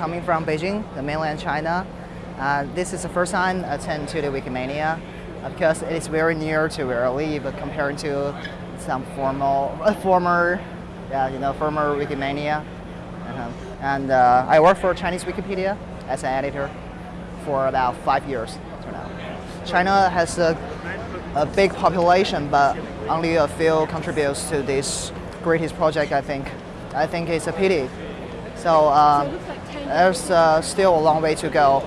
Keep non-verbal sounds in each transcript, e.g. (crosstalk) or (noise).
coming from Beijing, the mainland China. Uh, this is the first time I attend to the Wikimania because it is very near to where I live compared to some formal, uh, former, yeah, you know, former Wikimania. Uh-huh. And uh, I work for Chinese Wikipedia as an editor for about five years now. China has a, a big population, but only a few contributes to this greatest project, I think. I think it's a pity. So um, there's uh, still a long way to go.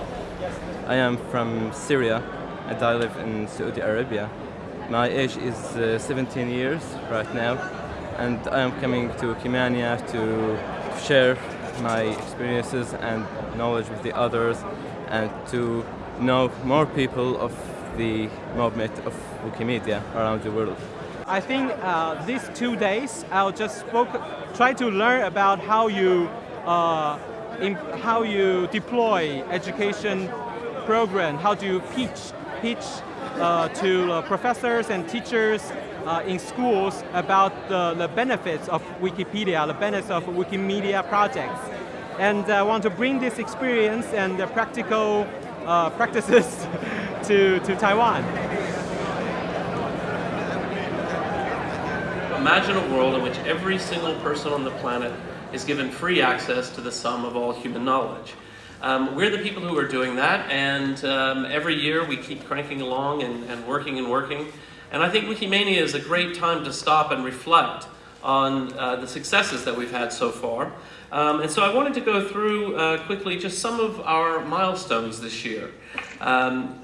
I am from Syria and I live in Saudi Arabia. My age is uh, 17 years right now and I am coming to Wikimania to share my experiences and knowledge with the others and to know more people of the movement of Wikimedia around the world. I think uh, these two days I'll just spoke, try to learn about how you in, how you deploy education program, how do you pitch, pitch uh, to uh, professors and teachers uh, in schools about the, the benefits of Wikipedia, the benefits of Wikimedia projects. And I want to bring this experience and the practical uh, (laughs) practices to, to Taiwan. Imagine a world in which every single person on the planet is given free access to the sum of all human knowledge. Um, we're the people who are doing that, and um, every year we keep cranking along and, and working and working. And I think Wikimania is a great time to stop and reflect on uh, the successes that we've had so far. Um, and so I wanted to go through uh, quickly just some of our milestones this year. Um,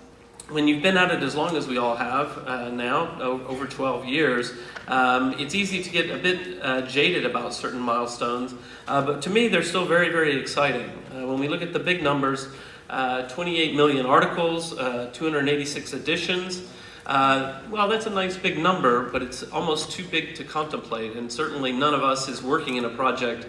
when you've been at it as long as we all have uh, now, over 12 years, um, it's easy to get a bit uh, jaded about certain milestones, uh, but to me they're still very, very exciting. Uh, when we look at the big numbers, uh, 28 million articles, uh, 286 editions, well, that's a nice big number, but it's almost too big to contemplate, and certainly none of us is working in a project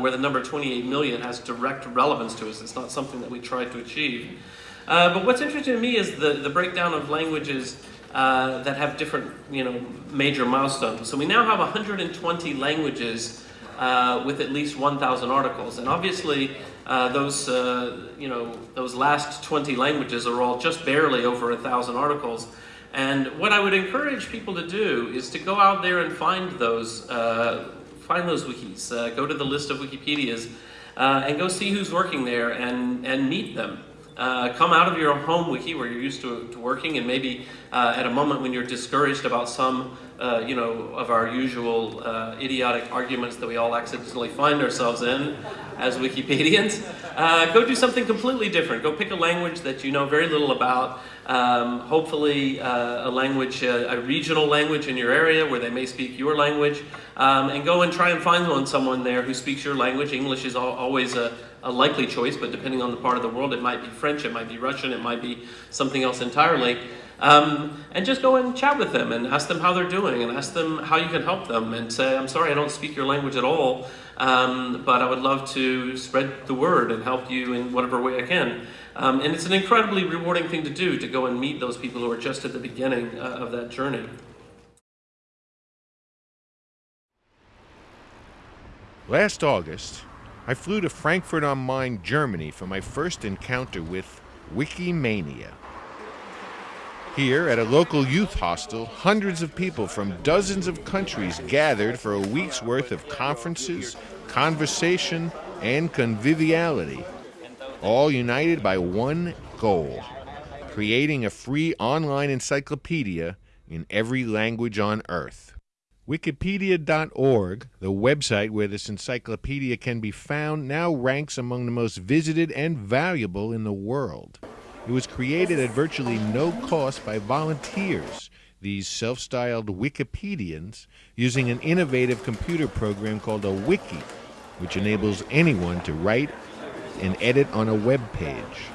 where the number 28 million has direct relevance to us. It's not something that we try to achieve. Uh, but what's interesting to me is the, the breakdown of languages uh, that have different, you know, major milestones. So we now have 120 languages uh, with at least 1,000 articles, and obviously uh, those, uh, you know, those last 20 languages are all just barely over 1,000 articles. And what I would encourage people to do is to go out there and find those, uh, find those wikis, go to the list of Wikipedias, and go see who's working there and, and meet them. Uh, come out of your home wiki where you're used to, to working and maybe uh, at a moment when you're discouraged about some uh, you know, of our usual uh, idiotic arguments that we all accidentally find ourselves in as Wikipedians, uh, go do something completely different. Go pick a language that you know very little about, um, hopefully uh, a language, a regional language in your area where they may speak your language, um, and go and try and find one, someone there who speaks your language. English is always a, a likely choice, but depending on the part of the world, it might be French, it might be Russian, it might be something else entirely. Um, and just go and chat with them and ask them how they're doing and ask them how you can help them and say, I'm sorry, I don't speak your language at all, um, but I would love to spread the word and help you in whatever way I can. Um, and it's an incredibly rewarding thing to do, to go and meet those people who are just at the beginning uh, of that journey. Last August, I flew to Frankfurt am Main, Germany for my first encounter with Wikimania. Here, at a local youth hostel, hundreds of people from dozens of countries gathered for a week's worth of conferences, conversation, and conviviality, all united by one goal creating a free online encyclopedia in every language on earth. Wikipedia.org, the website where this encyclopedia can be found, now ranks among the most visited and valuable in the world. It was created at virtually no cost by volunteers, these self styled Wikipedians, using an innovative computer program called a wiki, which enables anyone to write and edit on a web page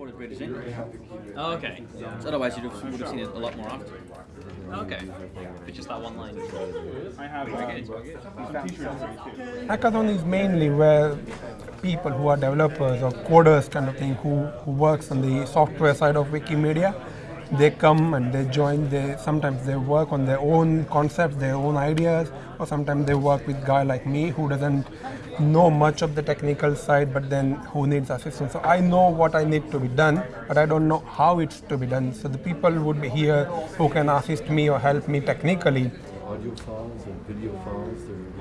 supported readers in. Oh, okay. So otherwise you would have seen it a lot more often. Okay. It's just that one line. I have Hackathon is mainly where people who are developers or coders kind of thing who, who works on the software side of Wikimedia they come and they join they sometimes they work on their own concepts their own ideas or sometimes they work with guy like me who doesn't know much of the technical side, but then who needs assistance. So I know what I need to be done, but I don't know how it's to be done. So the people would be here who can assist me or help me technically.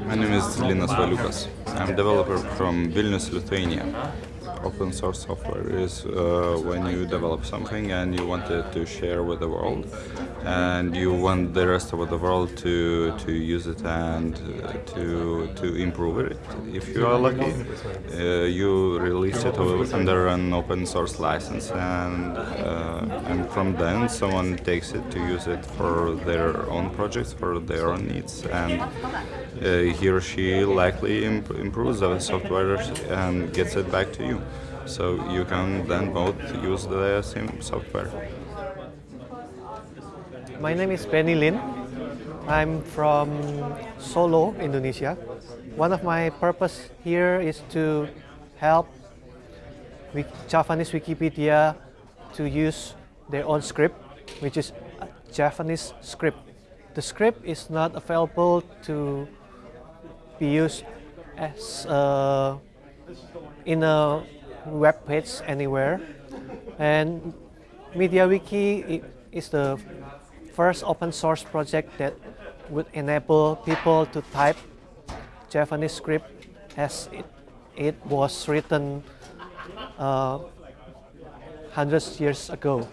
My name is Linas Valiukas. I'm a developer from Vilnius, Lithuania open source software is uh, when you develop something and you want it to share with the world and you want the rest of the world to to use it and uh, to to improve it. If you are lucky uh, you release it under an open source license and uh, and from then someone takes it to use it for their own projects for their own needs. And Uh, he or she likely imp improves the software and gets it back to you so you can then both use the same software my name is Benny Lin. I'm from Solo, Indonesia. One of my purpose here is to help Javanese Wikipedia to use their own script, which is a Javanese script. The script is not available to be used as uh, in a web page anywhere. And MediaWiki is the first open source project that would enable people to type Javanese script as it, it was written uh, hundreds years ago.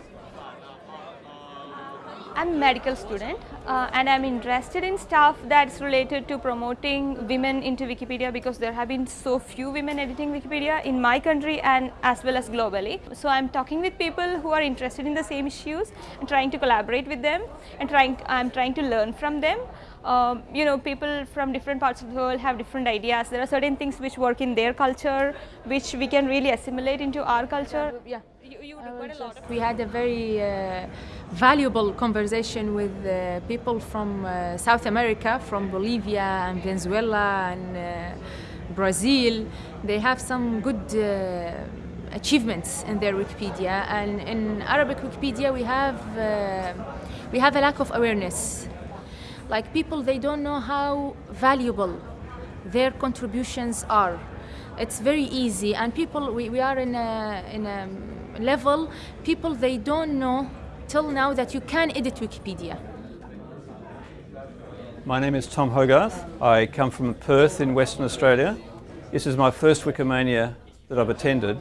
I'm a medical student uh, and I'm interested in stuff that's related to promoting women into Wikipedia because there have been so few women editing Wikipedia in my country and as well as globally. So I'm talking with people who are interested in the same issues and trying to collaborate with them and trying I'm trying to learn from them. Um, you know, people from different parts of the world have different ideas. There are certain things which work in their culture, which we can really assimilate into our culture. Yeah, you, you a lot. We had a very uh, valuable conversation with uh, people from uh, South America, from Bolivia and Venezuela and uh, Brazil. They have some good uh, achievements in their Wikipedia and in Arabic Wikipedia we have, uh, we have a lack of awareness. Like people, they don't know how valuable their contributions are. It's very easy and people, we, we are in a, in a level, people, they don't know till now that you can edit Wikipedia? My name is Tom Hogarth. I come from Perth in Western Australia. This is my first Wikimania that I've attended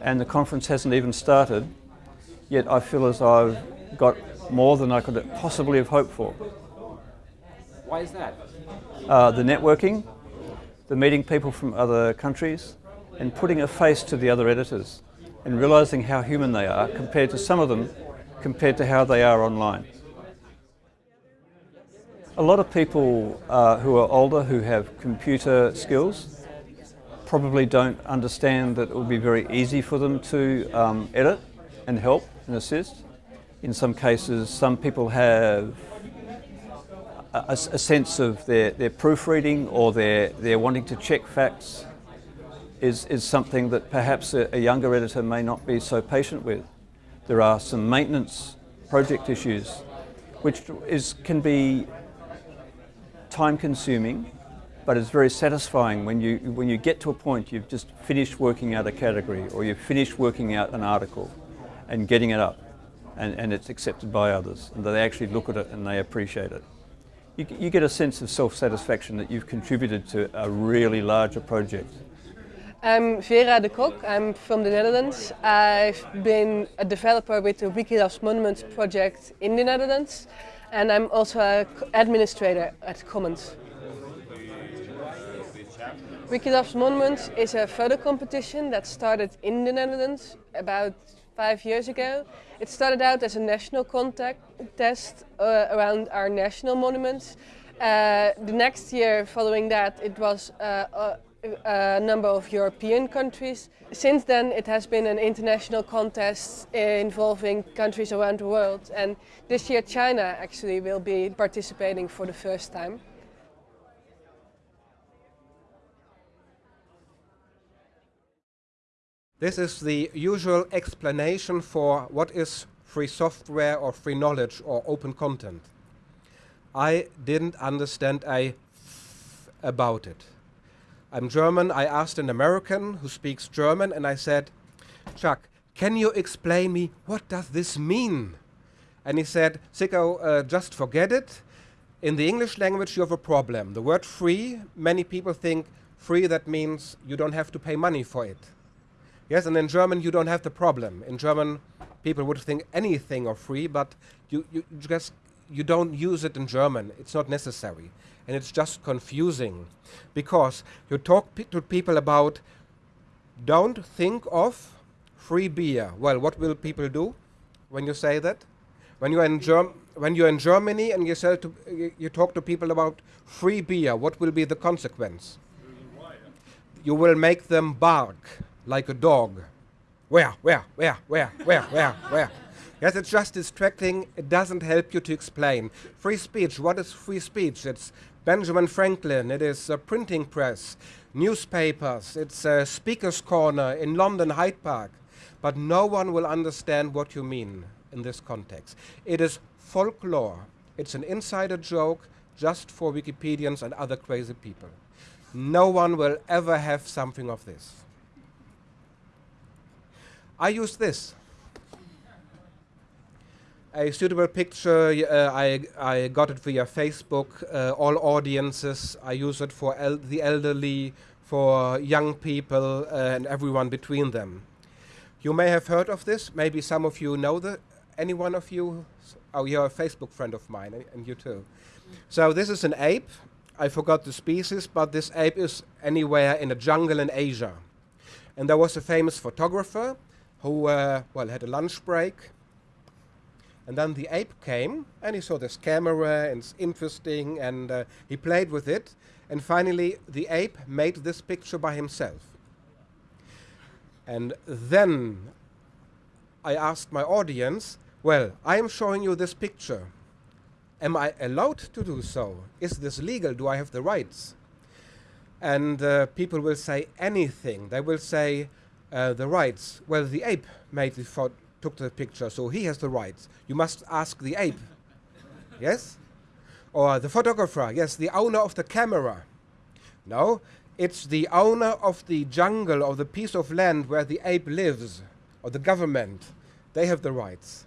and the conference hasn't even started, yet I feel as I've got more than I could possibly have hoped for. Why is that? Uh, the networking, the meeting people from other countries, and putting a face to the other editors and realizing how human they are compared to some of them compared to how they are online. A lot of people uh, who are older who have computer skills probably don't understand that it will be very easy for them to um, edit and help and assist. In some cases, some people have a, a sense of their, their proofreading or their, their wanting to check facts is, is something that perhaps a, a younger editor may not be so patient with. There are some maintenance project issues, which is, can be time consuming, but it's very satisfying when you, when you get to a point you've just finished working out a category or you've finished working out an article and getting it up and, and it's accepted by others and they actually look at it and they appreciate it. You, you get a sense of self-satisfaction that you've contributed to a really larger project. I'm Vera de Kok, I'm from the Netherlands. I've been a developer with the Wiki Loves Monuments project in the Netherlands and I'm also an administrator at Commons. Wiki Loves Monuments is a photo competition that started in the Netherlands about five years ago. It started out as a national contest uh, around our national monuments. Uh, the next year following that it was uh, uh a number of European countries. Since then it has been an international contest involving countries around the world and this year China actually will be participating for the first time. This is the usual explanation for what is free software or free knowledge or open content. I didn't understand a about it. I'm German. I asked an American who speaks German, and I said, Chuck, can you explain me what does this mean? And he said, Ziko, uh, just forget it. In the English language, you have a problem. The word free, many people think free, that means you don't have to pay money for it. Yes, and in German, you don't have the problem. In German, people would think anything are free, but you, you just you don't use it in German. It's not necessary. And it's just confusing because you talk pe to people about don't think of free beer. Well, what will people do when you say that? When you're in Germ when you're in Germany and you, sell to, you, you talk to people about free beer, what will be the consequence? You will make them bark like a dog. Where, where, where, where, where, where, where? Yes, it's just distracting. It doesn't help you to explain. Free speech, what is free speech? It's Benjamin Franklin, it is a printing press, newspapers, it's a speaker's corner in London Hyde Park. But no one will understand what you mean in this context. It is folklore. It's an insider joke just for Wikipedians and other crazy people. No one will ever have something of this. I use this. A suitable picture, uh, I, I got it via Facebook, uh, all audiences. I use it for el the elderly, for young people, uh, and everyone between them. You may have heard of this. Maybe some of you know the. Any one of you? Oh, you're a Facebook friend of mine, and, and you too. So this is an ape. I forgot the species, but this ape is anywhere in a jungle in Asia. And there was a famous photographer who, uh, well, had a lunch break. And then the ape came, and he saw this camera, and it's interesting, and uh, he played with it. And finally, the ape made this picture by himself. And then I asked my audience, well, I am showing you this picture. Am I allowed to do so? Is this legal? Do I have the rights? And uh, people will say anything. They will say, uh, the rights. Well, the ape made the took the picture, so he has the rights. You must ask the ape. (laughs) yes? Or the photographer, yes, the owner of the camera. No, it's the owner of the jungle or the piece of land where the ape lives, or the government. They have the rights.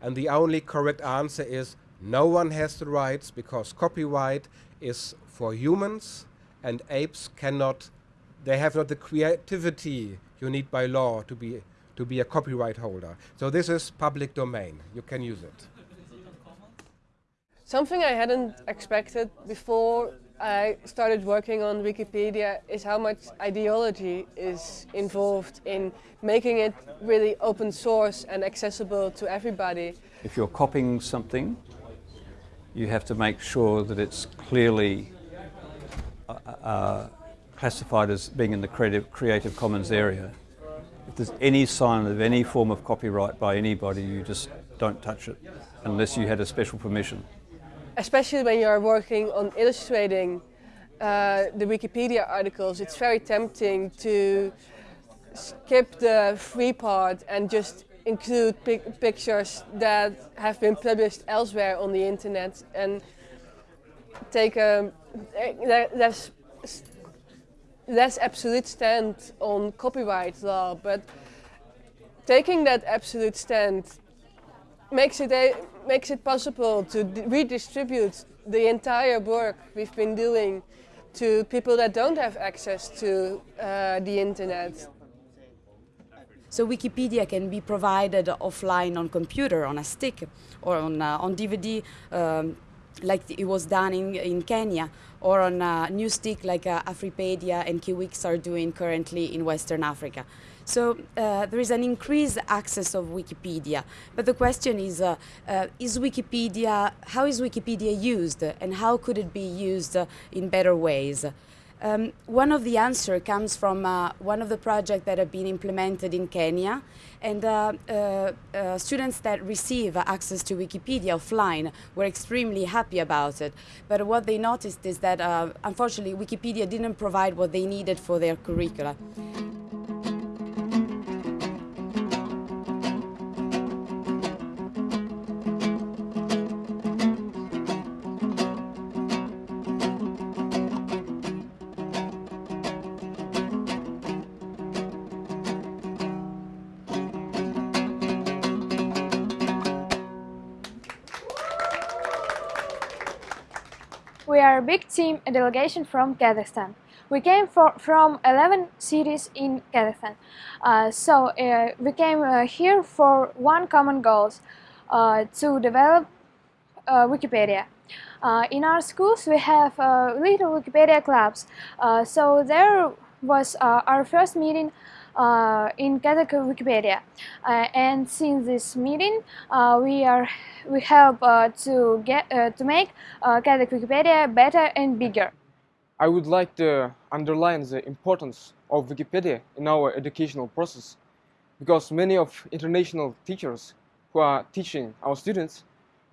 And the only correct answer is no one has the rights because copyright is for humans and apes cannot, they have not the creativity you need by law to be, to be a copyright holder. So this is public domain. You can use it. Something I hadn't expected before I started working on Wikipedia is how much ideology is involved in making it really open source and accessible to everybody. If you're copying something, you have to make sure that it's clearly uh, uh, classified as being in the creative, creative Commons area. If there's any sign of any form of copyright by anybody, you just don't touch it unless you had a special permission. Especially when you're working on illustrating uh, the Wikipedia articles, it's very tempting to skip the free part and just include pic pictures that have been published elsewhere on the internet and take a less less absolute stand on copyright law, but taking that absolute stand makes it a, makes it possible to redistribute the entire work we've been doing to people that don't have access to uh, the internet. So Wikipedia can be provided offline on computer, on a stick, or on, uh, on DVD. Um, like it was done in, in Kenya or on a new stick like uh, Afripedia and Kiwix are doing currently in Western Africa. So uh, there is an increased access of Wikipedia. But the question is, uh, uh, is Wikipedia, how is Wikipedia used and how could it be used uh, in better ways? Um, one of the answer comes from uh, one of the projects that have been implemented in Kenya and uh, uh, uh students that receive access to Wikipedia offline were extremely happy about it. But what they noticed is that uh, unfortunately Wikipedia didn't provide what they needed for their curricula. A big team, a delegation from Kazakhstan. We came for, from 11 cities in Kazakhstan. Uh, so uh, we came uh, here for one common goal, uh, to develop uh, Wikipedia. Uh, in our schools we have little Wikipedia clubs. so there was our first meeting in Kazakh Wikipedia. Uh, and since this meeting, uh, we are we help to get to make Kazakh Wikipedia better and bigger. I would like to underline the importance of Wikipedia in our educational process because many of international teachers who are teaching our students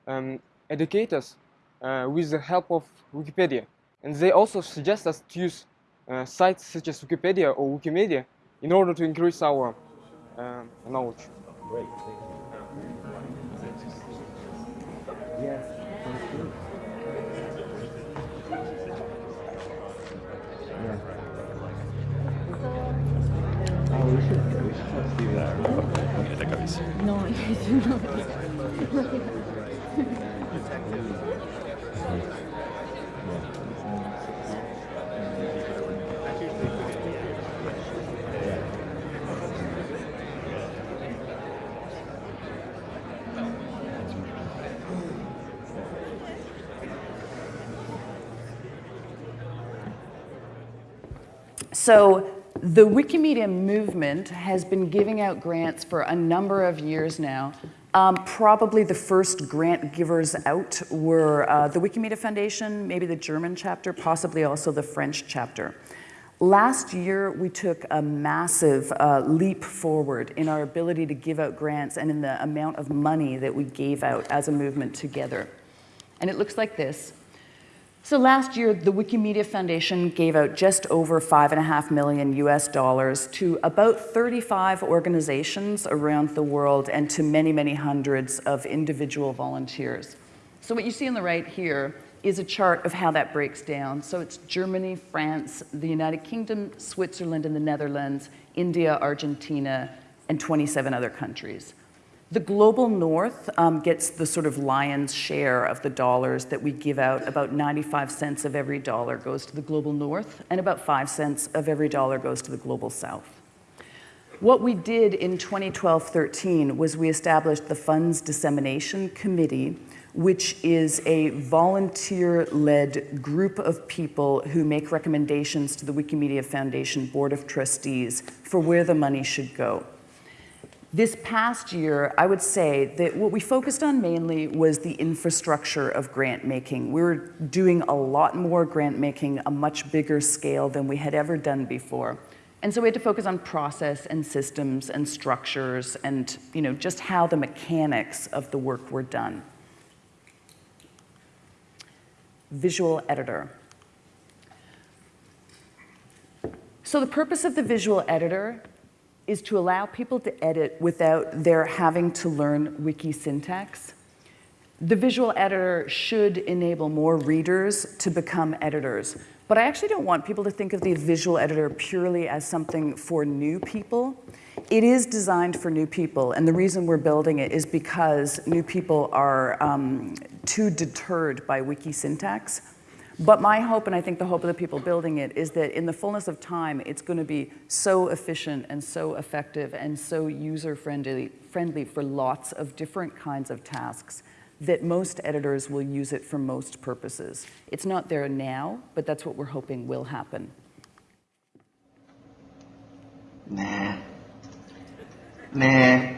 um, educate us uh, with the help of Wikipedia. And they also suggest us to use uh, sites such as Wikipedia or Wikimedia in order to increase our uh, knowledge. Great. Yes. Oh, we should, we should do that. No, (laughs) So the Wikimedia movement has been giving out grants for a number of years now. Um, probably the first grant givers out were uh, the Wikimedia Foundation, maybe the German chapter, possibly also the French chapter. Last year, we took a massive uh, leap forward in our ability to give out grants and in the amount of money that we gave out as a movement together. And it looks like this. So last year, the Wikimedia Foundation gave out just over five and a half million US dollars to about 35 organizations around the world and to many, many hundreds of individual volunteers. So what you see on the right here is a chart of how that breaks down. So it's Germany, France, the United Kingdom, Switzerland and the Netherlands, India, Argentina, and 27 other countries. The global north um, gets the sort of lion's share of the dollars that we give out. About 95 cents of every dollar goes to the global north, and about 5 cents of every dollar goes to the global south. What we did in 2012-13 was we established the Funds Dissemination Committee, which is a volunteer-led group of people who make recommendations to the Wikimedia Foundation Board of Trustees for where the money should go. This past year, I would say that what we focused on mainly was the infrastructure of grant making. We were doing a lot more grant making, a much bigger scale than we had ever done before. And so we had to focus on process and systems and structures and you know, just how the mechanics of the work were done. Visual editor. So the purpose of the visual editor is to allow people to edit without their having to learn wiki syntax. The visual editor should enable more readers to become editors. But I actually don't want people to think of the visual editor purely as something for new people. It is designed for new people, and the reason we're building it is because new people are um, too deterred by wiki syntax but my hope, and I think the hope of the people building it, is that in the fullness of time, it's going to be so efficient and so effective and so user-friendly friendly for lots of different kinds of tasks that most editors will use it for most purposes. It's not there now, but that's what we're hoping will happen. Nah. Nah.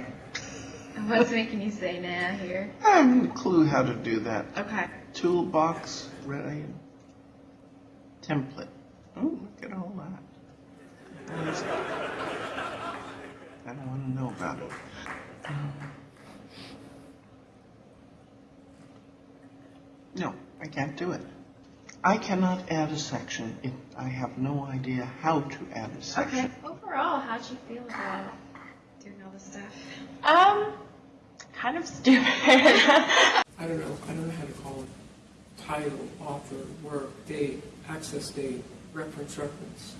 What's making you say nah here? I have no clue how to do that. Okay. Toolbox, right? Template. Oh, look at all that. I don't want to know about it. no, I can't do it. I cannot add a section if I have no idea how to add a section. Okay. Overall, how'd you feel about doing all this stuff? Um, kind of stupid. (laughs) I don't know. I don't know how to call it title, author, work, date, access date, reference, reference.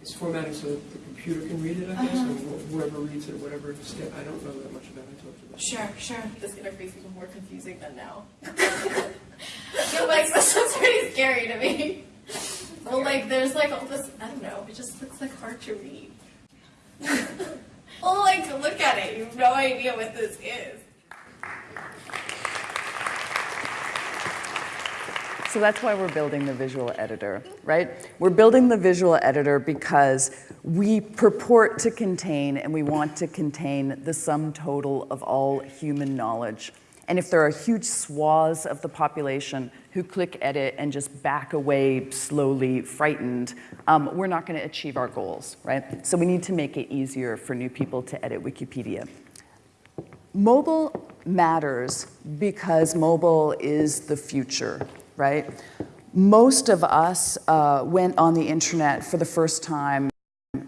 It's formatted so that the computer can read it, I guess, uh-huh. and whoever reads it, whatever step. I don't know that much about it. About. Sure, sure. This interface even more confusing than now. Yeah, like this is pretty scary to me. Well, like there's like all this. I don't know. It just looks like hard to read. well, (laughs) like look at it. You have no idea what this is. So that's why we're building the visual editor, right? We're building the visual editor because we purport to contain and we want to contain the sum total of all human knowledge. And if there are huge swaths of the population who click edit and just back away slowly, frightened, um, we're not going to achieve our goals, right? So we need to make it easier for new people to edit Wikipedia. Mobile matters because mobile is the future, right? Most of us uh, went on the internet for the first time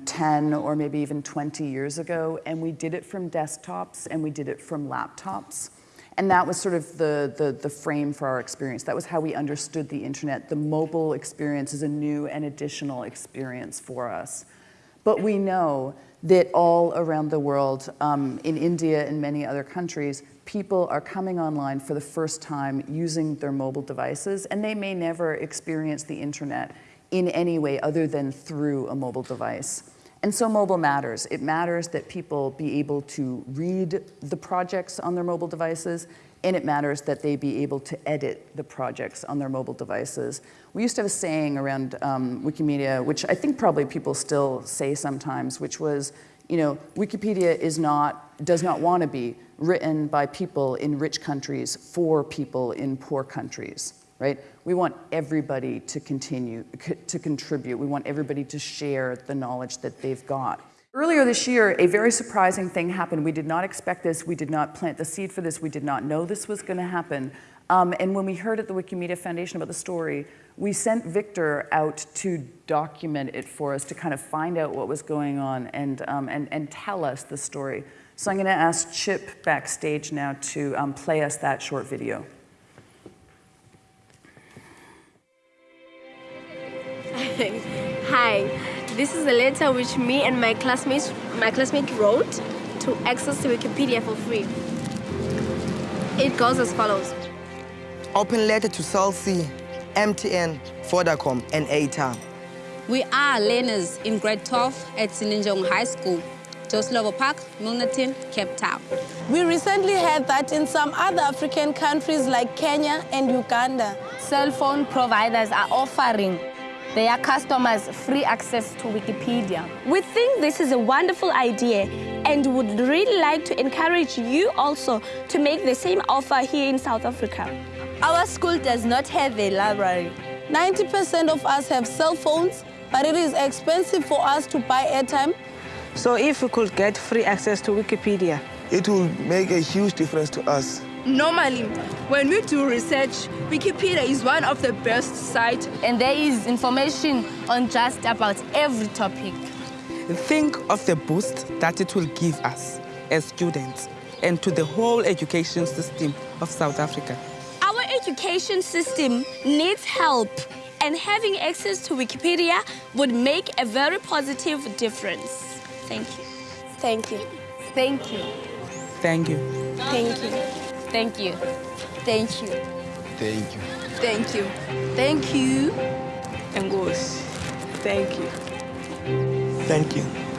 10 or maybe even 20 years ago, and we did it from desktops and we did it from laptops. And that was sort of the, the, the, frame for our experience. That was how we understood the internet. The mobile experience is a new and additional experience for us. But we know that all around the world, um, in India and many other countries, people are coming online for the first time using their mobile devices, and they may never experience the internet in any way other than through a mobile device. And so mobile matters. It matters that people be able to read the projects on their mobile devices, and it matters that they be able to edit the projects on their mobile devices. We used to have a saying around um, Wikimedia, which I think probably people still say sometimes, which was, you know, Wikipedia is not, does not want to be written by people in rich countries for people in poor countries right? We want everybody to continue to contribute. We want everybody to share the knowledge that they've got. Earlier this year, a very surprising thing happened. We did not expect this. We did not plant the seed for this. We did not know this was going to happen. Um, and when we heard at the Wikimedia Foundation about the story, we sent Victor out to document it for us, to kind of find out what was going on and, um, and, and tell us the story. So I'm going to ask Chip backstage now to um, play us that short video. (laughs) Hi, this is a letter which me and my classmates, my classmate wrote to access to Wikipedia for free. It goes as follows. Open letter to Cell C, MTN, Vodacom, and 8ta. We are learners in grade 12 at Sinenjongo High School, Joe Slovo Park, Milnerton, Cape Town. We recently heard that in some other African countries like Kenya and Uganda, cell phone providers are offering their customers free access to Wikipedia. We think this is a wonderful idea and would really like to encourage you also to make the same offer here in South Africa. Our school does not have a library. 90% of us have cell phones, but it is expensive for us to buy airtime. So if we could get free access to Wikipedia, it will make a huge difference to us. Normally, when we do research, Wikipedia is one of the best sites. And there is information on just about every topic. Think of the boost that it will give us as students and to the whole education system of South Africa. Our education system needs help and having access to Wikipedia would make a very positive difference. Thank you. Thank you. Thank you. Thank you. Thank you. Thank you. Thank you. Thank you. Thank you. Thank you. And goes. Thank you. Thank you.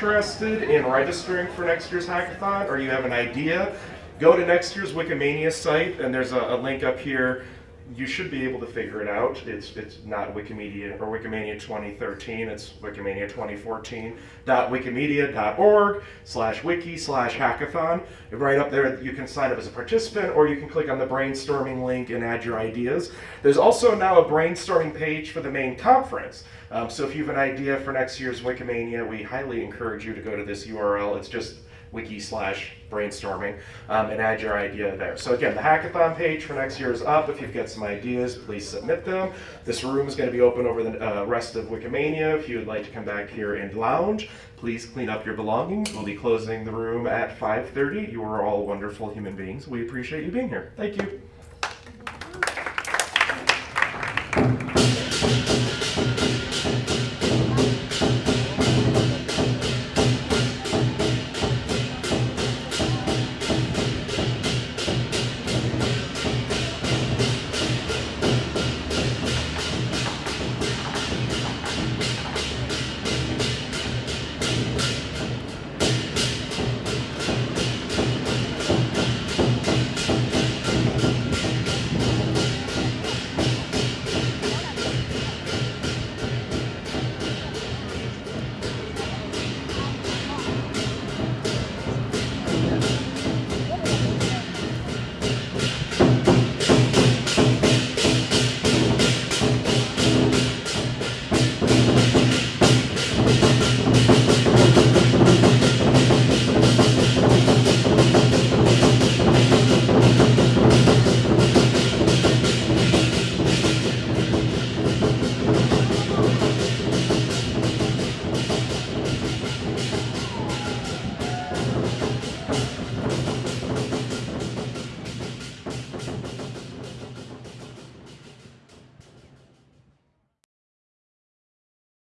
Interested in registering for next year's hackathon or you have an idea, go to next year's Wikimania site and there's a, a link up here. You should be able to figure it out. It's it's not Wikimedia or Wikimania 2013. It's Wikimania 2014. Wikimedia.org slash wiki slash hackathon. Right up there, you can sign up as a participant, or you can click on the brainstorming link and add your ideas. There's also now a brainstorming page for the main conference. Um, so if you have an idea for next year's Wikimania, we highly encourage you to go to this URL. It's just wiki slash brainstorming um, and add your idea there. So again, the hackathon page for next year is up. If you've got some ideas, please submit them. This room is going to be open over the uh, rest of Wikimania. If you would like to come back here and lounge, please clean up your belongings. We'll be closing the room at 5.30. You are all wonderful human beings. We appreciate you being here. Thank you.